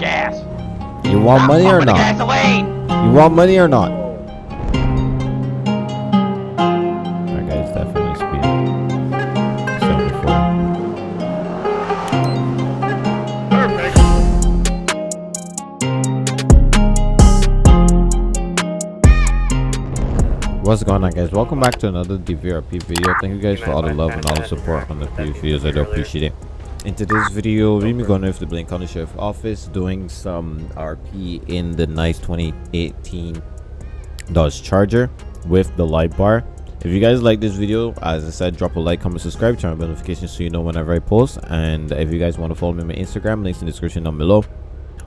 gas. You want money or not? gasoline. You want money or not? That guy's definitely speeding. 74. Perfect. What's going on guys? Welcome back to another DVRP video. Thank you guys for all the love and all the support on the previous videos. I do appreciate it. In today's video, we're going over the Blaine County Sheriff Office doing some RP in the nice 2018 Dodge Charger with the light bar. If you guys like this video, as I said, drop a like, comment, subscribe, turn on notifications so you know whenever I post. And if you guys want to follow me on my Instagram, links in the description down below.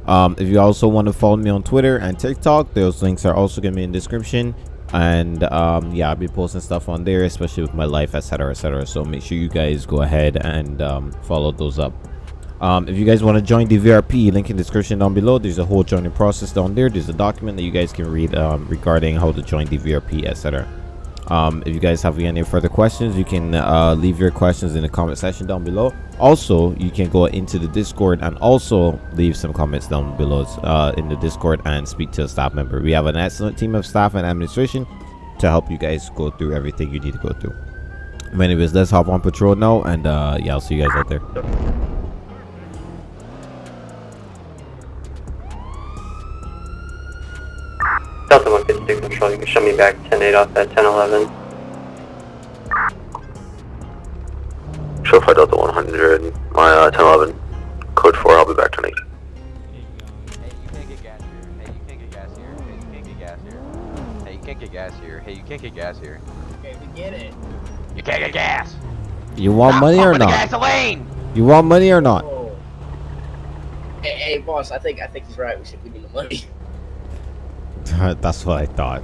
Um, if you also want to follow me on Twitter and TikTok, those links are also gonna be in the description. And um, yeah, I'll be posting stuff on there, especially with my life, etc., etc. So make sure you guys go ahead and um, follow those up. Um, if you guys want to join the VRP, link in description down below. There's a whole joining process down there. There's a document that you guys can read um, regarding how to join the VRP, etc. Um, if you guys have any further questions, you can uh, leave your questions in the comment section down below. Also, you can go into the Discord and also leave some comments down below uh, in the Discord and speak to a staff member. We have an excellent team of staff and administration to help you guys go through everything you need to go through. But anyways, let's hop on patrol now, and uh, yeah, I'll see you guys out there. Delta 152 Control, you can show me back 10-8 off at 10-11. Show 5 Delta 100, my uh, 1011, code 4, I'll be back tonight. Hey, you can't get gas here. Hey, you can't get gas here. Hey, you can't get gas here. Hey, you can't get gas here. Hey, you can't get gas here. Okay, we get it. You can't get gas. You want Stop money or pumping the not? gasoline. You want money or not? Hey, hey, boss. I think I think he's right. We should give him the money. That's what I thought.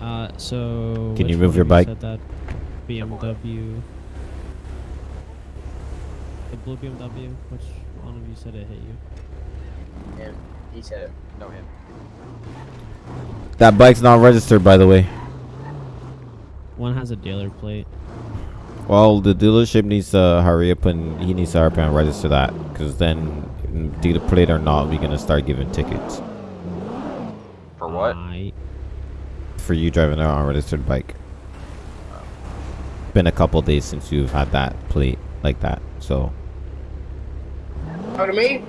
Uh, so. Can you move your bike? Said that BMW. The blue BMW. Which one of you said it hit you? And he said it. No him. That bike's not registered, by the way. One has a dealer plate. Well, the dealership needs to hurry up and he needs to hurry up and register that. Because then, dealer plate or not, we're going to start giving tickets For what? For you driving an unregistered bike. Been a couple days since you've had that plate like that. So, Talk to me.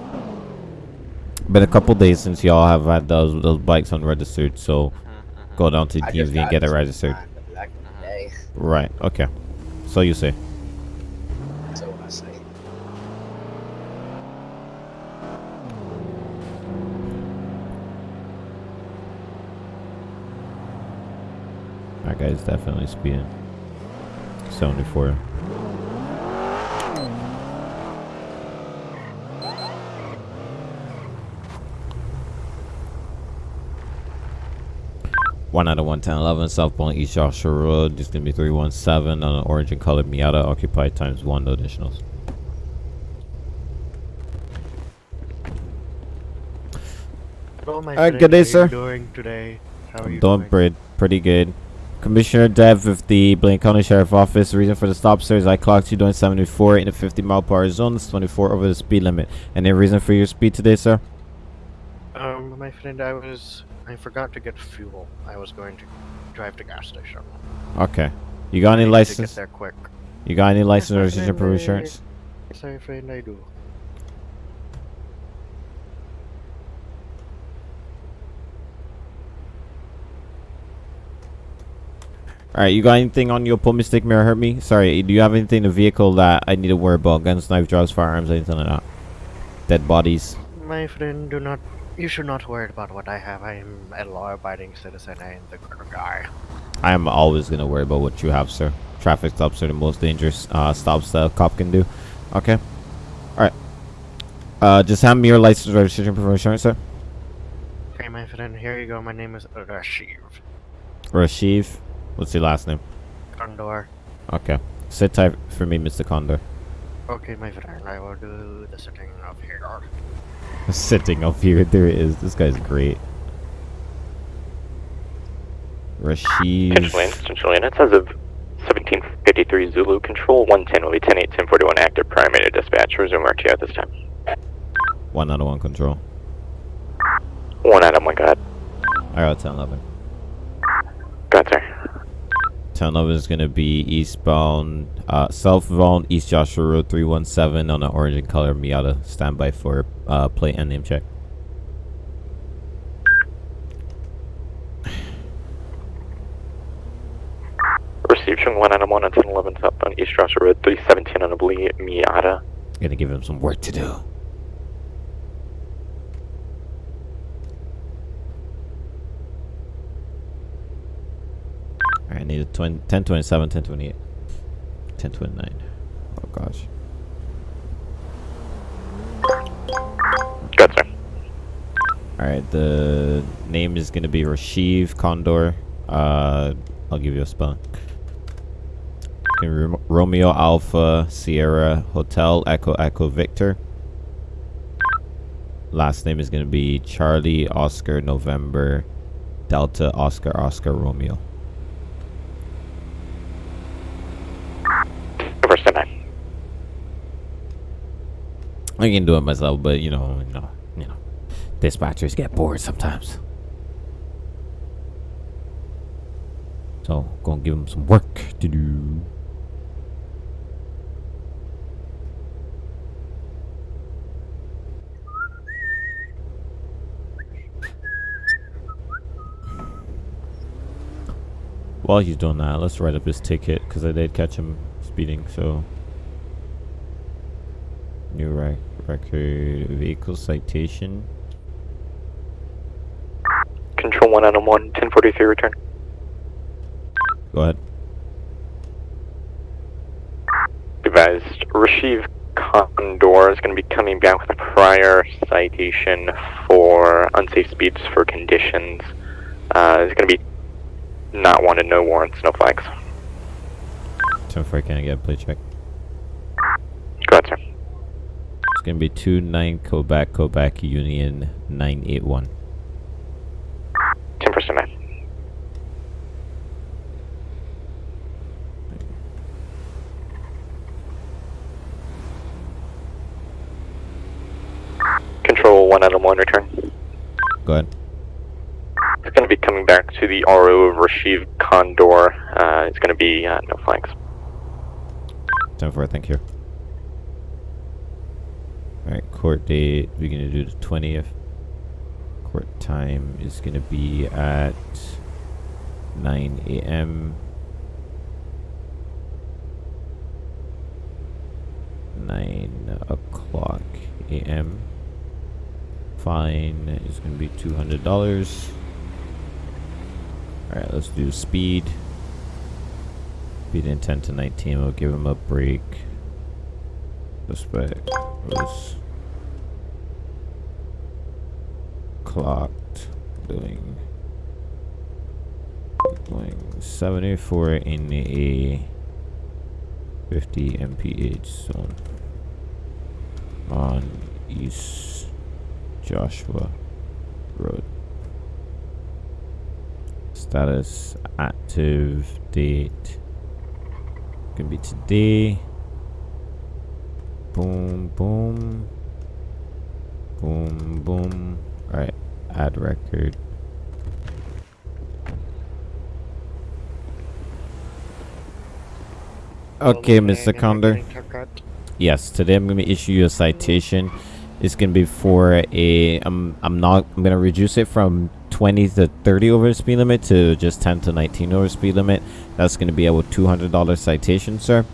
been a couple days since y'all have had those those bikes unregistered. So, mm-hmm. go down to I just DMV and get it registered. back Back in the day. Right. Okay. So you say. So what I say. That guy's definitely speeding. 74. One out of one ten eleven southbound East Joshua Road. Just gonna be three one seven on an orange and colored Miata occupied times one no additionals. Hello, my Uh, friend. good day, How sir. you doing today? How are you Doing doing? pretty, pretty good. Commissioner Dev with the Blaine County Sheriff Office. The reason for the stop, sir, is I clocked you doing 74 in a 50 mile per hour zone. It's 24 over the speed limit. Any reason for your speed today, sir? Um, my friend, I was I forgot to get fuel. I was going to drive to gas station. Okay. You got any I need To license? get there quick. You got any license or my registration friend, for I- insurance? Yes, my friend, I do. Alright, you got anything on your pull mistake mirror hurt me? Sorry, do you have anything in the vehicle that I need to worry about? Guns, knife, drugs, firearms, anything like that? Dead bodies? My friend, do not. You should not worry about what I have. I am a law-abiding citizen and the good guy. I am always gonna worry about what you have, sir. Traffic stops are the most dangerous uh, stops that a cop can do. Okay. Alright. Uh, just hand me your license, registration, proof of insurance, sir. Okay, my friend, here you go. My name is Rasheev Rasheev. What's your last name? Condor. Okay. Sit tight for me, Mr. Condor. Okay, my friend, I will do the sitting up here. Sitting up here. There it is. This guy's great. Rasheev. Control Central Units as of 1753 Zulu Control 110 will be 10 8 1041 active primary dispatch. Resume RTO at this time. One out of one control. One Adam, one, go ahead. I got 10 11. Go ahead, sir. 10 11 is going to be eastbound, uh, southbound East Joshua Road 317 on an orange and color Miata. Standby for uh, plate and name check. Received from one Adam one on 1011 southbound East Joshua Road 317 on a blue Miata. Gonna give him some work to do. Need a 20, 1027, 1028, 1029. Oh gosh. Go ahead, sir. Alright, the name is gonna be Rasheev Condor. Uh, I'll give you a spelling. Okay, Romeo Alpha Sierra Hotel Echo Echo Victor. Last name is gonna be Charlie Oscar November Delta Oscar Oscar Romeo. First time. I can do it myself, but you know, you know, you know, dispatchers get bored sometimes. So, gonna give them some work to do. While he's doing that, let's write up his ticket because I did catch him speeding. So, new rec- record vehicle citation. Control one Adam one, 1043 return. Go ahead. Advised, Rasheev Condor is going to be coming back with a prior citation for unsafe speeds for conditions. Uh, it's going to be not wanted, no warrants, no flags. Ten four, can I get a play check? Go ahead, sir. It's gonna be two nine Quebec Quebec Union nine eight one. 10 percent. Control one Adam one return. Go ahead. It's going to be coming back to the RO of Rasheev Condor. Uh, it's going to be uh, no flags. Ten four, thank you. Alright, court date, we're gonna do the twentieth. Court time is gonna be at nine AM. Nine o'clock AM. Fine is gonna be two hundred dollars. Alright, let's do speed. Speed in 10 to 19, we'll give him a break. Suspect was clocked. Doing doing 74 in a 50 mph zone. On East Joshua Road. Status active date. Gonna be today. Boom, boom, boom, boom. All right, add record. Okay, Mr. Condor. Yes, today I'm gonna issue you a citation. It's gonna be for a. I'm. I'm not. I'm gonna reduce it from 20 to 30 over the speed limit to just 10 to 19 over speed limit. That's gonna be a $200 citation, sir.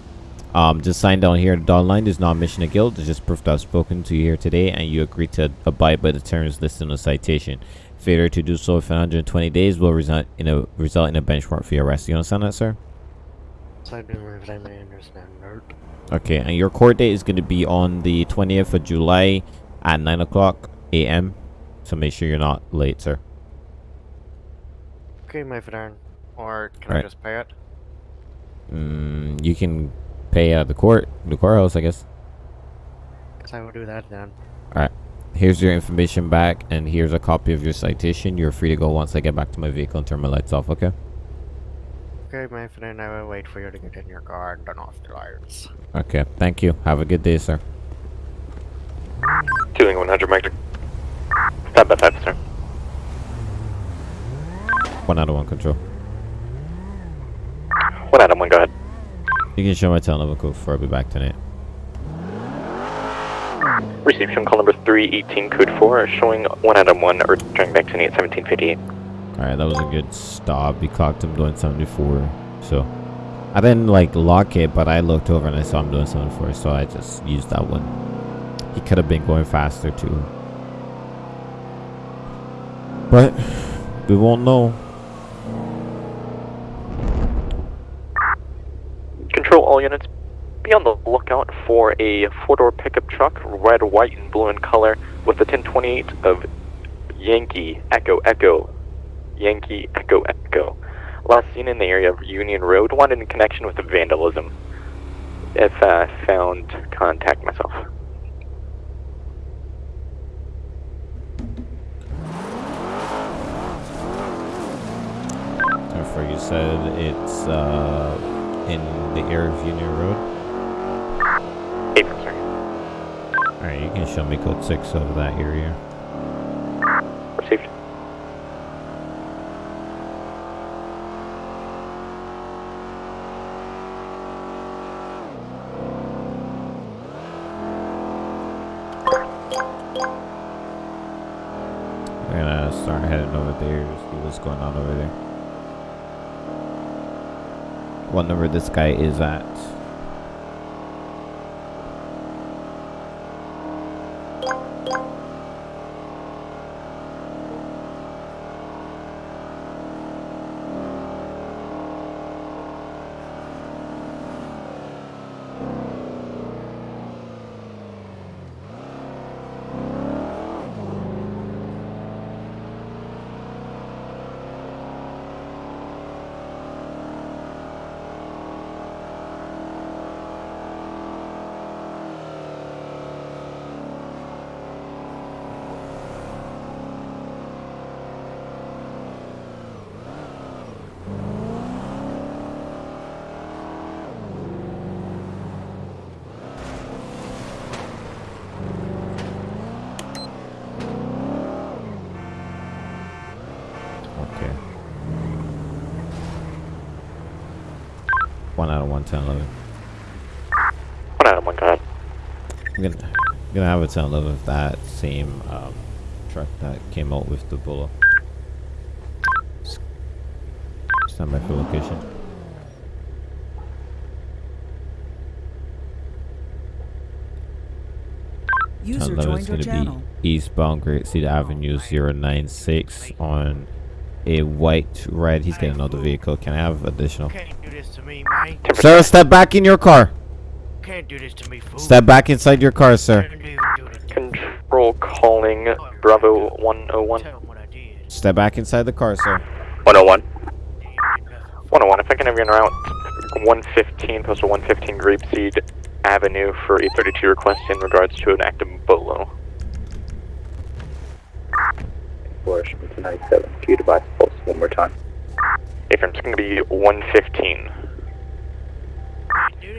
Um, just sign down here. The dotted line is not admission of guilt. It's just proof that I've spoken to you here today, and you agree to abide by the terms listed in the citation. Failure to do so for 120 days will result in a result in a bench warrant for your arrest. You understand that, sir? I do if I may understand that. Okay, and your court date is going to be on the 20th of July at 9 o'clock a.m. So make sure you're not late, sir. Okay, my friend. Or can. I just pay it? Mm, you can pay at the court, the courthouse, I guess. Guess I will do that then. All right. Here's your information back, and here's a copy of your citation. You're free to go once I get back to my vehicle and turn my lights off, okay? Okay, my friend, I will wait for you to get in your car and turn off the lights. Okay, thank you. Have a good day, sir. Two Pursuing 100 Mike. Stop by 5, sir. One out of one control. 1 Adam 1, go ahead. You can show my tail number code before I'll be back tonight. Received from call number 318, code 4, showing 1 Adam 1, returning back to 1758. Alright, that was a good stop. He clocked him doing 74. So, I didn't like lock it, but I looked over and I saw him doing 74. So, I just used that one. He could have been going faster too. But, we won't know. Control all units. Be on the lookout for a four-door pickup truck, red, white, and blue in color, with the 1028 of Yankee Echo Echo. Yankee Echo Echo. Last seen in the area of Union Road, wanted in connection with vandalism. If uh, found, contact myself. Therefore, you said it's uh, in the area of Union Road. Eight, sir. Alright, you can show me code 6 of that area. Received. We're gonna start heading over there to see what's going on over there. What number this guy is at? Okay. One out of one ten eleven. 1 Adam 1, go ahead. I'm gonna gonna have a ten eleven of that same um, truck that came out with the bullet. Stand by for location. User 1011 is joined gonna be eastbound Grapeseed Avenue 096 on a white red. He's getting another vehicle. Can I have additional? Can't do this to me, man. Sir, step back in your car. Can't do this to me, fool. Step back inside your car, sir. Can't even do this to me. Control calling Bravo 101. Tell 'em what I did. Step back inside the car, sir. 101. They ain't did nothing. 101, if I can have you en route 115, postal 115 Grapeseed Avenue for a 32 request in regards to an active bolo. Flourish from 297. Can you devise pulse one more time? If it's going to be 115.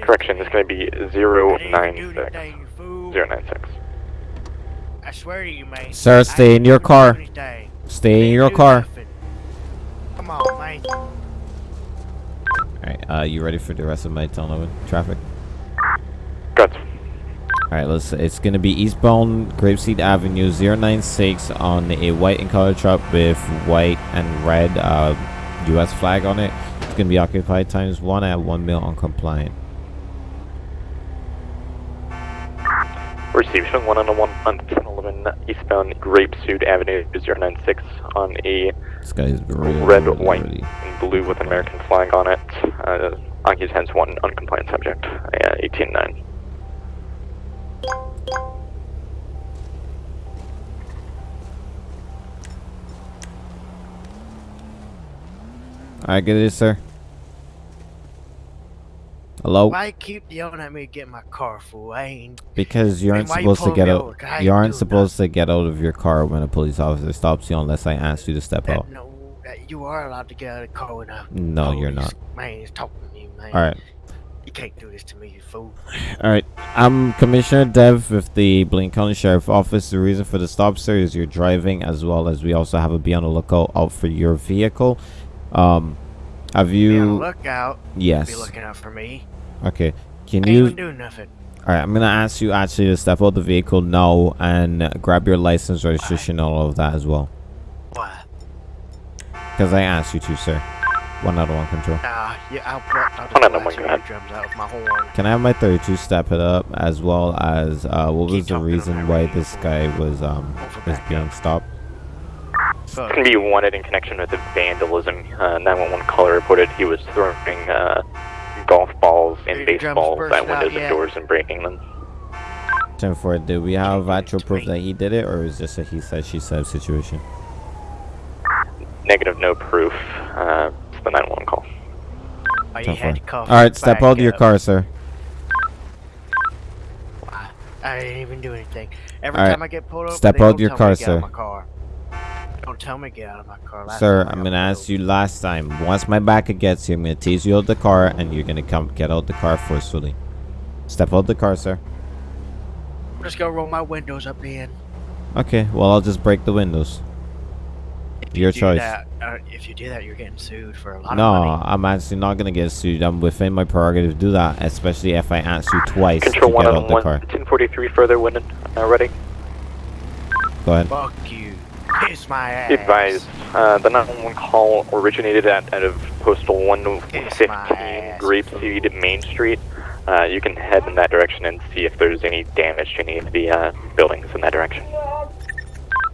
Correction, to it's going to be I didn't 096. anything, you fool. 096. I swear to you, man. Sir, stay in your car. Stay in your car. Come on, man. Alright, uh, you ready for the rest of my tunnel traffic? Good. Alright, let's. It's gonna be eastbound Grapeseed Avenue 096 on a white and color truck with white and red uh, U.S. flag on it. It's gonna be occupied times one at one mil uncompliant. Received from 101 on 1011 eastbound Grapeseed Avenue 096 on a This guy's really red, white, and blue with an American flag on it. Uh, Occupants hence one uncompliant subject. Uh, 189. Alright, get it, sir. Hello? Why you keep yelling at me to get my car, fool? I ain't. Because you aren't why you supposed to get out. over? 'Cause I You aren't supposed to get out of your car when a police officer stops you unless I ask you to step out. No, you are allowed to get out of the car when a No, you're not. Man is talking to you, man. Alright. You can't do this to me, you fool. Alright, I'm Commissioner Dev with the Blaine County Sheriff Office. The reason for the stop, sir, is you're driving as well as we also have a be on the lookout out for your vehicle. Um, have Be on the you... lookout. Yes. Be looking out for me. Okay. Can Ain't you... even doing nothing. Alright, I'm gonna ask you actually to step out the vehicle now and grab your license, registration, all of that as well. Why? Because I asked you to, sir. One out of one control. Nah, yeah, I'll, I'll, I'll just blast one, your go out with my horn. Can I have my 32 step it up as well as uh, what Keep was the reason why radio. this guy was um Over was being up. stopped? Fuck. It's going to be wanted in connection with the vandalism. Uh, 911 caller reported he was throwing uh, golf balls and baseballs at windows and doors and breaking them. Ten four. Do we have actual proof that he did it, or is this a he said she said situation? Negative, no proof. Uh, it's the 911 call. Why you 10 had to four. cough All right, step out of your car, sir. I didn't even do anything. Every All right, time I get pulled over, step they out don't your tell car, me to out of sir. my car. Don't tell me to get out of my car. Last Sir, time I I'm gonna ask you last time. Once my backer gets you, I'm gonna tease you out the car, and you're gonna come get out the car forcefully. Step out of the car, sir. I'm just gonna roll my windows up in. Okay. Well, I'll just break the windows. If Your you do choice. That, uh, if you do that, you're getting sued for a lot No, of money. I'm actually not gonna get sued. I'm within my prerogative to do that, especially if I ask you twice Control to one get on out the one, car. 1043 further, window, uh, ready. Go ahead. Fuck you. Kiss my ass. Be advised, uh, the 911 call originated at, out of postal 115 my ass. Grapeseed Main Street. Uh, you can head in that direction and see if there's any damage to any of the uh, buildings in that direction.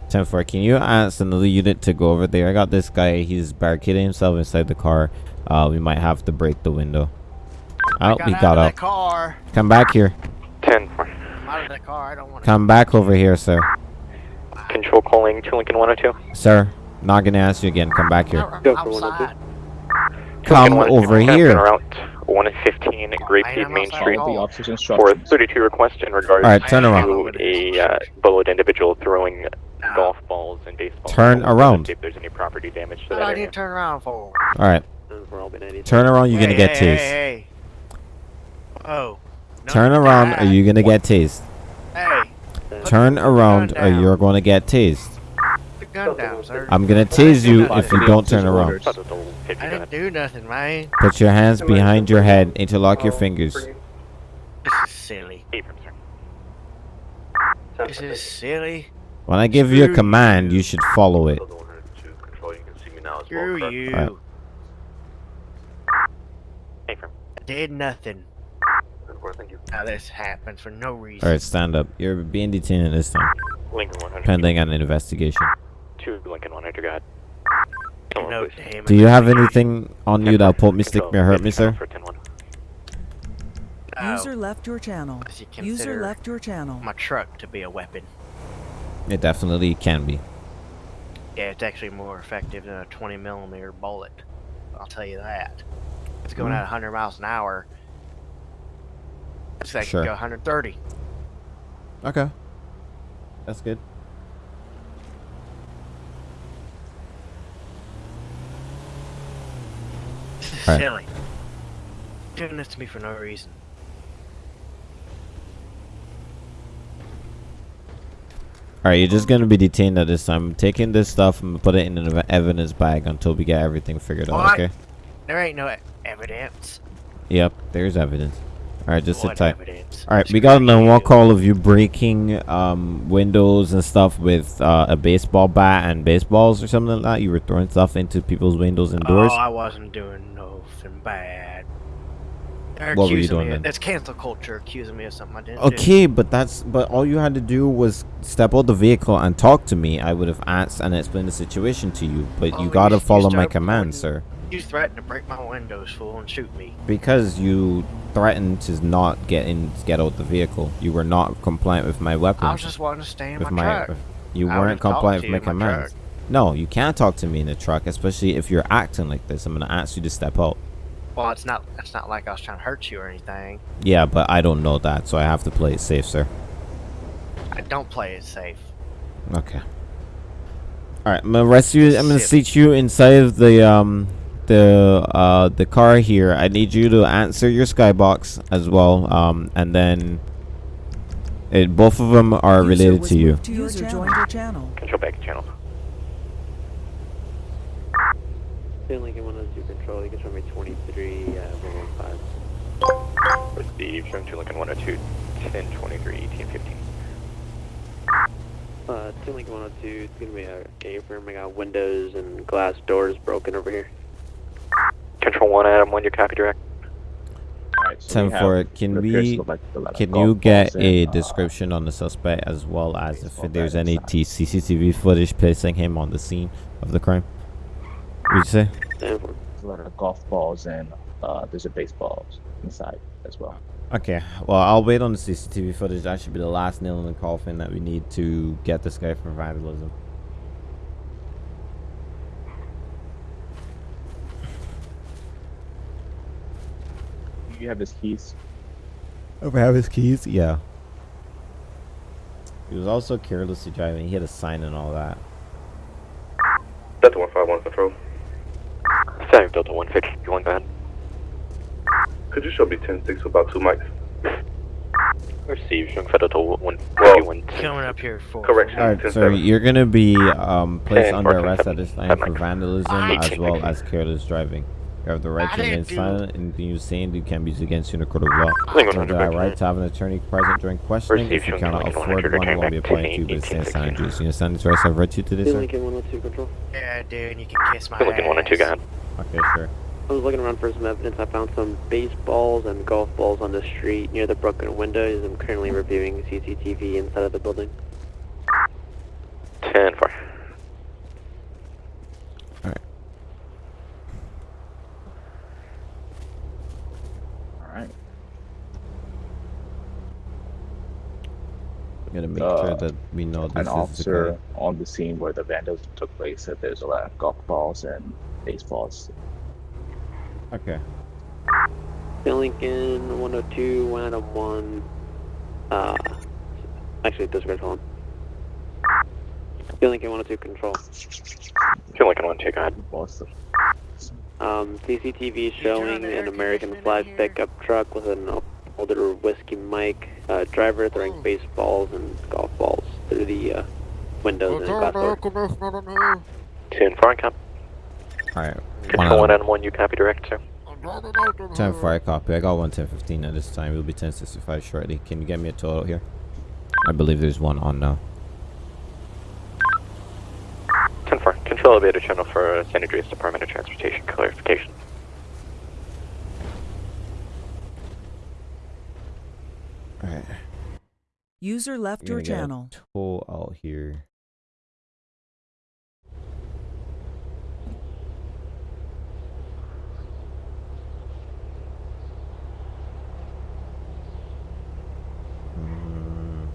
10 4. Can you ask another unit to go over there? I got this guy. He's barricading himself inside the car. Uh, we might have to break the window. Oh, got he out got of out. car. Come back here. 10 4. I'm out of that car. I don't want to. Come back over here, sir. Control calling to Lincoln 102. Sir, not gonna ask you again. Come back here. Outside. Come over Captain here. Route 115 Grapeseed I'm Main Street. For instructions. 32 request in regards Alright, turn around. to a uh, bullet individual throwing Nah. golf balls and baseballs. Turn around. See if there's any property damage to What that I area. need to turn around for? Alright, turn around. You're gonna Hey, get hey, tased. Hey, hey. Oh. No, Turn around, or you're gonna get tased. Turn around or you're going to get teased. Gun down, sir. I'm gonna tease you if you don't turn around. I didn't do nothing, man. Put your hands behind your head. Interlock your fingers. This is silly. This is silly. When I give you a command, you should follow it. Screw you. Did nothing. 4, thank you. Now this happens for no reason. Alright, stand up. You're being detained at this time. Lincoln 100. Pending on an investigation. 2 Lincoln 100, go Do you have anything on you that'll put me, stick me, or hurt me, sir? Oh. User left your channel. User left your channel. My truck to be a weapon. It definitely can be. Yeah, it's actually more effective than a 20 millimeter bullet. I'll tell you that. It's going mm. at 100 miles an hour. It's like Sure. go 130. Okay. That's good. This is Alright. silly. Doing this to me for no reason. Alright, you're just gonna be detained at this time. I'm taking this stuff and put it in an evidence bag until we get everything figured out, What? okay? There ain't no evidence. Yep, there's evidence. Alright, just sit tight. Alright, we got another one call of you breaking um, windows and stuff with uh, a baseball bat and baseballs or something like that. You were throwing stuff into people's windows and doors. Oh, I wasn't doing nothing bad. They're What were you doing? That's cancel culture accusing me of something I didn't do. Okay, but that's but all you had to do was step out the vehicle and talk to me. I would have asked and explained the situation to you, but Oh, you gotta you- you follow my commands, sir. You threatened to break my windows, fool, and shoot me. Because you threatened to not get in, get out the vehicle. You were not compliant with my weapon. I was just wanting to stay in with my, my, truck. you I weren't compliant with my commands. No, you can't talk to me in the truck, especially if you're acting like this. I'm gonna ask you to step out. Well, it's not. It's not like I was trying to hurt you or anything. Yeah, but I don't know that, so I have to play it safe, sir. I don't play it safe. Okay. All right, I'm gonna arrest you. I'm gonna seat you inside of the um the uh the car here, I need you to answer your skybox as well. Um, and then it both of them are related to you. To User joined your channel. Control back to channel. Lincoln 102 control, you can show me 23, uh, 115. Receive, showing to Lincoln 102, 10, 23, 18, 15. Uh, 2 Lincoln 102, it's gonna be a A-firm, I got windows and glass doors broken over here. Control 1, Adam 1, your copy direct. Ten four. Can we? Can you get a description on the suspect as well as if there's any T- CCTV footage placing him on the scene of the crime? What you say? Ten four. a lot of golf balls and uh, there's a baseball inside as well. Okay. Well, I'll wait on the CCTV footage. That should be the last nail in the coffin that we need to get this guy for vandalism. You have his keys. If I have his keys, yeah. He was also carelessly driving. He had a sign and all that. Delta 151 control. Sorry, Delta 151, go ahead. Could you show me 10 6 about two mics? Receive, showing for Delta 151. Coming up here for Correction. All right, 10 sir. You're gonna be um, placed Ten, under fourteen, arrest at this time for Mike. vandalism as well as careless driving. You have the right to remain didn't do- silent. Anything you say and do can be used against you in a court of law. Lincoln You have the 100, right to have an attorney present during questioning. If you cannot afford one, it will be return applied back to you by the 10, state 18, sign juice. You understand this rights I've read you today, 2 sir? Lincoln 102 control. Yeah, dude, you can kiss my Lincoln 102, go ass. ahead. Okay, sure. I was looking around for some evidence. I found some baseballs and golf balls on the street near the broken windows. I'm currently reviewing CCTV inside of the building. 10 4. All right. We gotta make Uh, sure that we know this An is the officer guy. on the scene where the vandalism took place said there's a lot of golf balls and baseballs. Okay. Bill Lincoln 102, 1 Adam 1. Uh, actually, disregard, hold on. Bill Lincoln 102 control. Feel Lincoln 102, go ahead. Balls. Um, CCTV showing an American flag pickup truck with an older whiskey mic. Uh, driver throwing baseballs and golf balls through the uh, windows and glass door. 10 4, copy. All right. One Control 1 out. Adam 1, you copy direct, sir. Ten for I copy. I got one ten fifteen at this time. We'll be ten sixty five shortly. Can you get me a total here? I believe there's one on now. 10 4. Control elevator channel for San Andreas Department of Transportation clarification. All right. User left your gonna get a channel. Toll out here. Mm.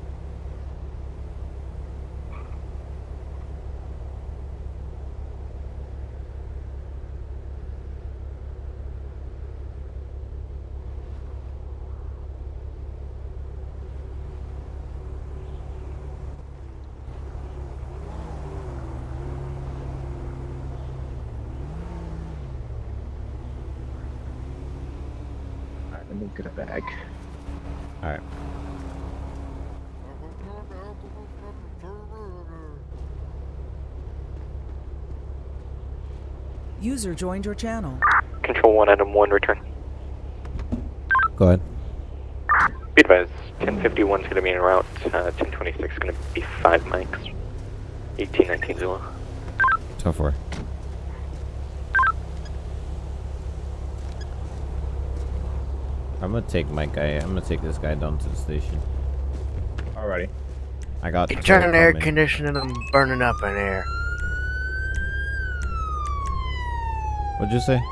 All right, let me get a bag. All right. User joined your channel. Control 1 Adam 1, return. Go ahead. Be advised, 1051 is going to be en route. Uh, 1026 is going to be 5 mics. 1819 Zulu. Ten four. I'm gonna take my guy. I'm gonna take this guy down to the station. Alrighty. I got. You the turn toll on air coming. conditioning, I'm burning up in here. What'd you say?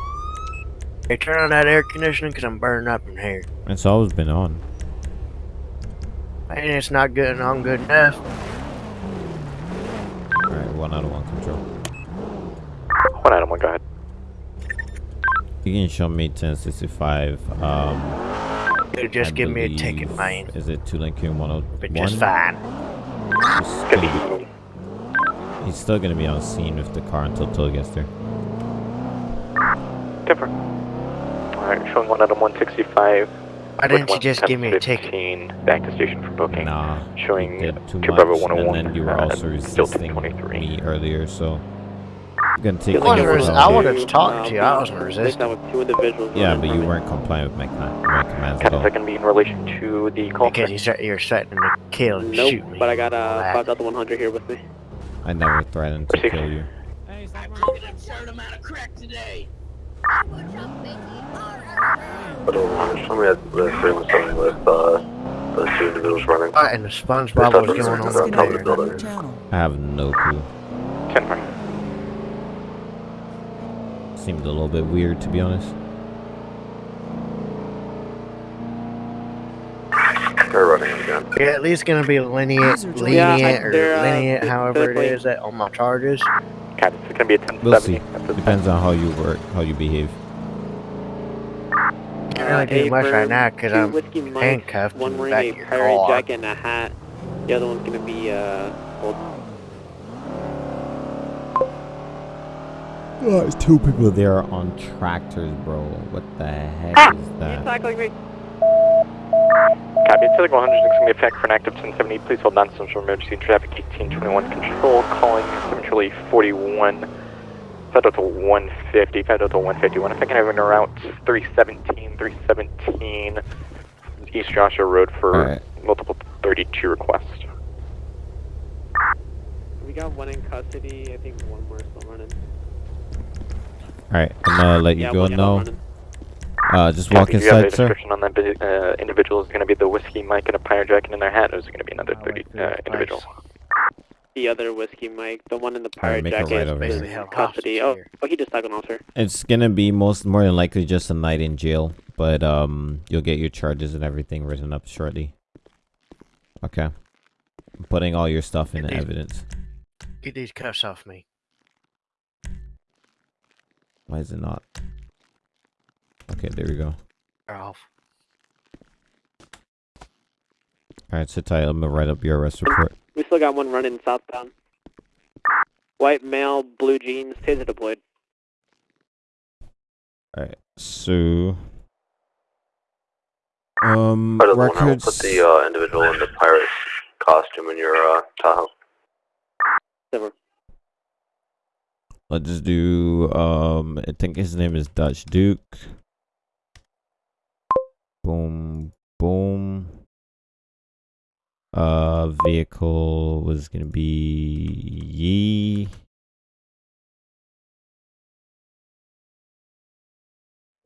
Hey, turn on that air conditioning because I'm burning up in here. It's always been on. And it's not good on good enough. All right, one out of one control. 1 Adam 1, go ahead. You can show me 1065. Um, Dude, just I give me a ticket, man. Is it two Lincoln 101? But just fine. He's still, he's still gonna be on scene with the car until Till gets there. Different. Alright, showing one Adam 165. Why didn't you just give me a ticket? back to station for booking. Nah. Showing did too 2 much, Bravo and then you were uh, also still resisting me earlier, so I'm gonna take I you wasn't over res- all I wanted to talk to you. I wasn't resisting. on with two individuals. Yeah, but you weren't compliant with my, con- my commands at all. is that going to be in relation to the call? Because you said you're threatening to kill and Nope, shoot me. but I got uh, Laugh. 5100 here with me. I never threatened to kill you. Hey, stop I'm running. taking a certain amount of crack today. But show me that the stream was something with uh, those two individuals running. What in the SpongeBob was going on User top of the there? Disconnected from building. I have no clue. 10 4. Seemed a little bit weird, to be honest. They're running again. You're at least gonna be lenient, lenient, Yeah, I- or uh, lenient, however it is, that on my charges. Captain, it's going to be a 1070. We'll see. Depends on how you work, how you behave. Can't really do much right now because I'm whiskey Mike, handcuffed one wearing back a pirate car. jacket and a hat. The other one's gonna be uh. Hold. Oh, there's two people there on tractors, bro. What the heck Ah! is You that? tackling me? Copy. Civic 100 is going to be effect for an active 1070. Please hold on to central emergency traffic 1821 control. Calling Centrally 41. Federal to 150. Federal to 151. If I can have an route 317, 317 East Joshua Road for Alright. multiple 32 requests. We got one in custody. I think one more still running. Alright, I'm gonna let you yeah, go one now. Running. Uh, just walk Copy. Do you have a inside, sir. description on that uh, individual? Is going to be the whiskey Mike and a pirate jacket in their hat, or is it going to be another 30 uh, individual? The other whiskey Mike, the one in the Alright, pirate make a jacket, right is over Basically here. in custody. Oh, here. oh, he just took an officer. It's gonna be most more than likely just a night in jail, but um, you'll get your charges and everything written up shortly. Okay. I'm putting all your stuff in Get these- evidence. Get these cuffs off me. Why is it not? Okay, there we go. They're. Alright, sit tight. I'm gonna write up your arrest report. We still got one running southbound. White male, blue jeans, taser deployed. Alright, so. Um, Part of the one, I'll records. put the uh, individual in the pirate costume in your uh, Tahoe. Silver. Let's just do. Um, I think his name is Dutch Duke. Boom, boom. Uh, vehicle was gonna be Yee.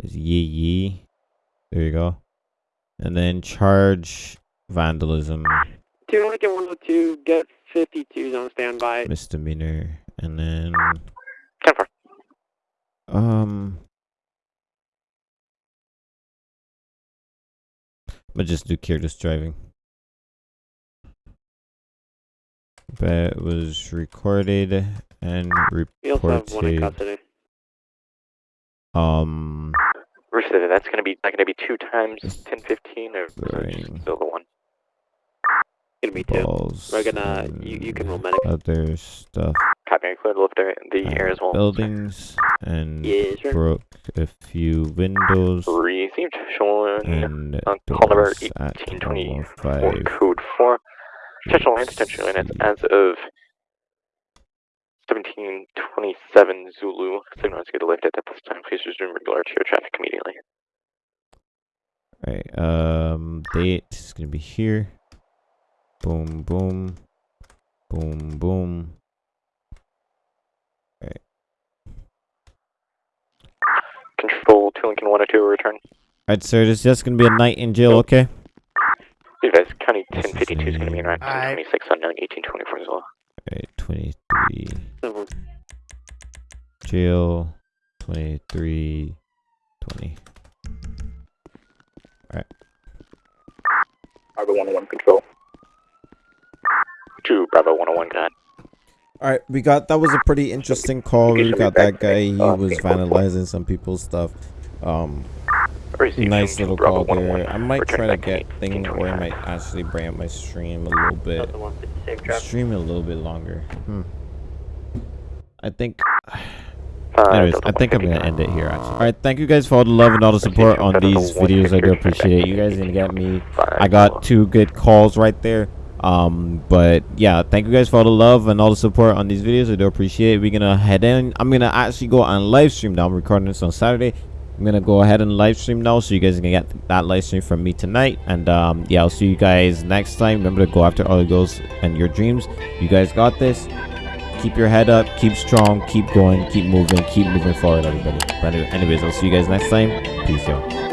Is Yee Yee? There you go. And then charge vandalism, Two Lincoln 102, get 52s on standby. misdemeanor, and then 10 4. um. I'm just do careless driving. That was recorded and We also have one reported. Um, Recidiv, that's going to be not going to be two times 1015 or is it Throwing still the one? Gonna be two. balls. We're gonna, you, you can roll medic. Other stuff. Copy, clear to lift the, the at air as well. Buildings and Yes, sir. broke a few windows Received, showing and on call number doors at 1824, code 4. Potential land detention units as of 1727 Zulu. Signal is good to lift it at this time. Please resume regular arterial traffic immediately. Alright, Um, date is gonna be here. Boom, boom, boom, boom. Control 2 Lincoln 102, return. Alright, sir. This is just gonna be a night in jail, okay? You guys, County 1052 is going to be around Alright. 1026 unknown 1824 as well. Alright, 23 Silver. jail. 23 20. Bravo 101 control. 2 Bravo 101, go ahead. All right, we got that was a pretty interesting call. We got that guy. He was vandalizing some people's stuff. Um, nice little call there. I might try to get things, or I might actually bring up my stream a little bit. Another one. Safe drive. Stream a little bit longer. Hmm. I think Uh, Anyways, I think I'm gonna end it here. Actually. All right, thank you guys for all the love and all the support on these videos. I do appreciate it. You guys didn't get me. I got two good calls right there. Um, but yeah, thank you guys for all the love and all the support on these videos. I do appreciate it. We're gonna head in. I'm gonna actually go on live stream now. I'm recording this on Saturday. I'm gonna go ahead and live stream now, so you guys can get that live stream from me tonight. And um, yeah, I'll see you guys next time. Remember to go after all your goals and your dreams. You guys got this. Keep your head up. Keep strong. Keep going. Keep moving. Keep moving forward, everybody. But anyways, I'll see you guys next time. Peace, y'all.